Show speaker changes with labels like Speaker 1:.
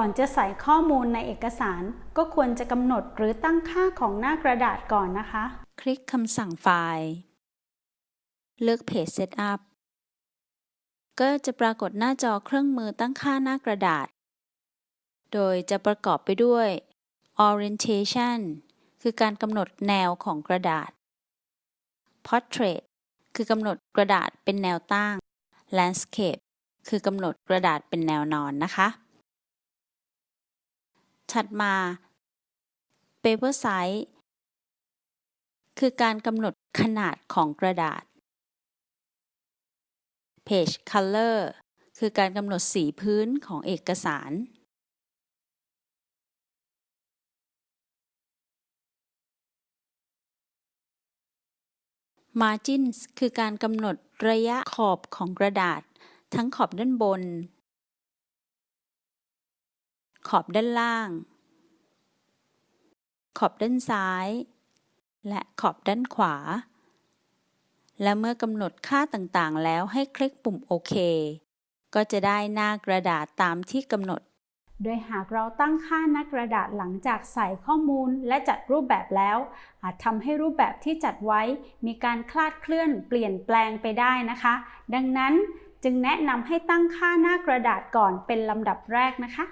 Speaker 1: ก่อนจะใส่ข้อมูลในเอกสาร ก็ควรจะกำหนดหรือตั้งค่าของหน้ากระดาษก่อนนะคะ
Speaker 2: คลิกคำสั่งไฟล์ เลือก Page Setup ก็จะปรากฏหน้าจอเครื่องมือตั้งค่าหน้ากระดาษ โดยจะประกอบไปด้วย Orientation คือการกำหนดแนวของกระดาษ Portrait คือกำหนดกระดาษเป็นแนวตั้ง Landscape คือกำหนดกระดาษเป็นแนวนอนนะคะ ถัดมา Paper Size คือการกำหนดขนาดของกระดาษ Page Color คือการกำหนดสีพื้นของเอกสาร Margins คือการกำหนดระยะขอบของกระดาษ ทั้งขอบด้านบน ขอบด้านล่าง ขอบด้านซ้าย และขอบด้านขวา และเมื่อกำหนดค่าต่างๆ แล้วให้คลิกปุ่มโอเค ก็จะได้หน้ากระดาษตามที่กำหนด
Speaker 1: โดยหากเราตั้งค่าหน้ากระดาษหลังจากใส่ข้อมูลและจัดรูปแบบแล้ว อาจทำให้รูปแบบที่จัดไว้ มีการคลาดเคลื่อนเปลี่ยนแปลงไปได้นะคะ ดังนั้นจึงแนะนำให้ตั้งค่าหน้ากระดาษก่อนเป็นลำดับแรกนะคะ